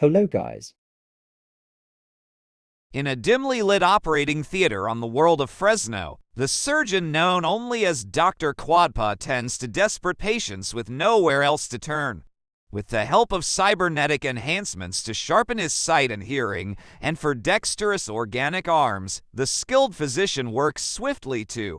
Hello, guys. In a dimly lit operating theater on the world of Fresno, the surgeon known only as Dr. Quadpa tends to desperate patients with nowhere else to turn. With the help of cybernetic enhancements to sharpen his sight and hearing, and for dexterous organic arms, the skilled physician works swiftly to